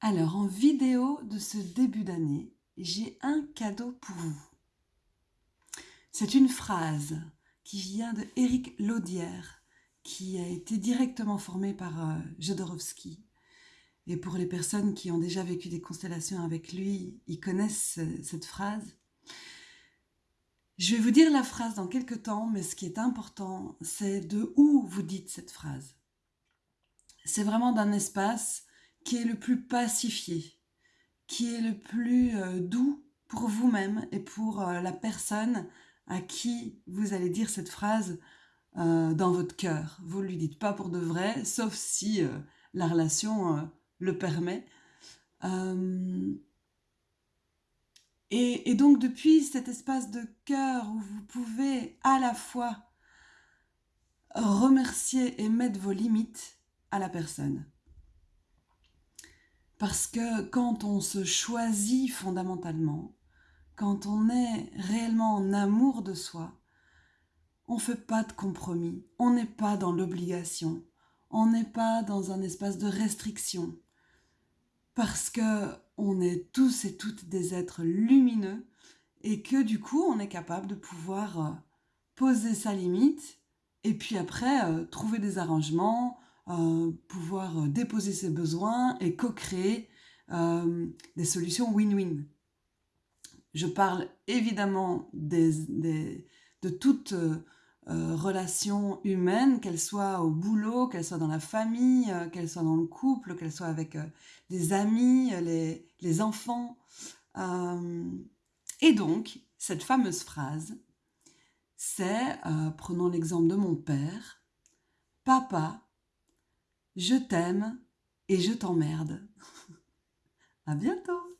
Alors, en vidéo de ce début d'année, j'ai un cadeau pour vous. C'est une phrase qui vient de Eric Laudière, qui a été directement formé par euh, Jodorowsky. Et pour les personnes qui ont déjà vécu des constellations avec lui, ils connaissent cette phrase. Je vais vous dire la phrase dans quelques temps, mais ce qui est important, c'est de où vous dites cette phrase. C'est vraiment d'un espace qui est le plus pacifié, qui est le plus euh, doux pour vous-même et pour euh, la personne à qui vous allez dire cette phrase euh, dans votre cœur. Vous ne lui dites pas pour de vrai, sauf si la relation le permet. Et, et, donc depuis cet espace de cœur où vous pouvez à la fois remercier et mettre vos limites à la personne. Parce que quand on se choisit fondamentalement, quand on est réellement en amour de soi, on ne fait pas de compromis, on n'est pas dans l'obligation, on n'est pas dans un espace de restriction, parce que on est tous et toutes des êtres lumineux et que du coup on est capable de pouvoir euh, poser sa limite et puis après euh, trouver des arrangements, euh, pouvoir euh, déposer ses besoins et co-créer euh, des solutions win-win. Je parle évidemment de toute euh, relation humaine, qu'elle soit au boulot, qu'elle soit dans la famille, qu'elle soit dans le couple, qu'elle soit avec des amis, les, les enfants. et donc, cette fameuse phrase, c'est, prenons l'exemple de mon père, « Papa, je t'aime et je t'emmerde. à bientôt